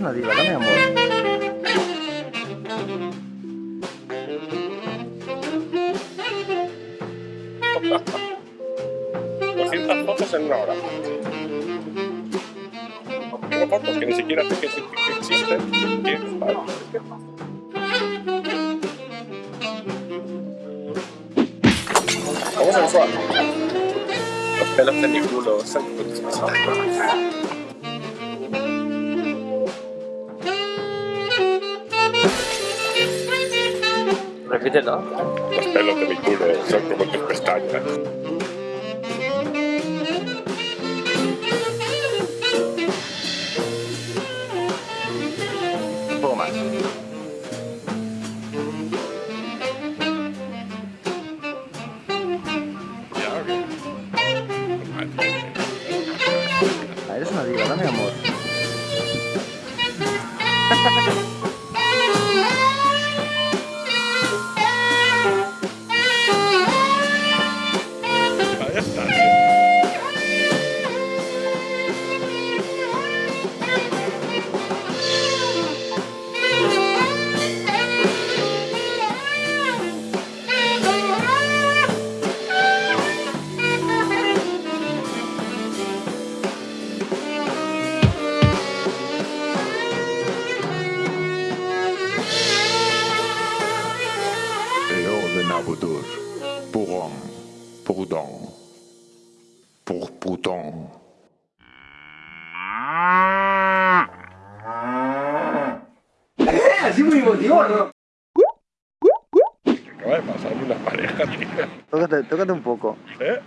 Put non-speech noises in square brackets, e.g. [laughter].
eres una diva, dame amor. 200 fotos en una hora. Tengo fotos que ni siquiera sé que existen. Vamos a sensual. Los pelos de mi culo, Repítelo. Los pelos de mi culo son como tus pestañas. Un poco más. Ah, eres una diva, ¿no, mi amor? [laughs] Puron, Purdon, Purputon. Así muy emotivo, ¿no? Acaba de pasar una pareja, tío. Tócate, tócate un poco. ¿Eh?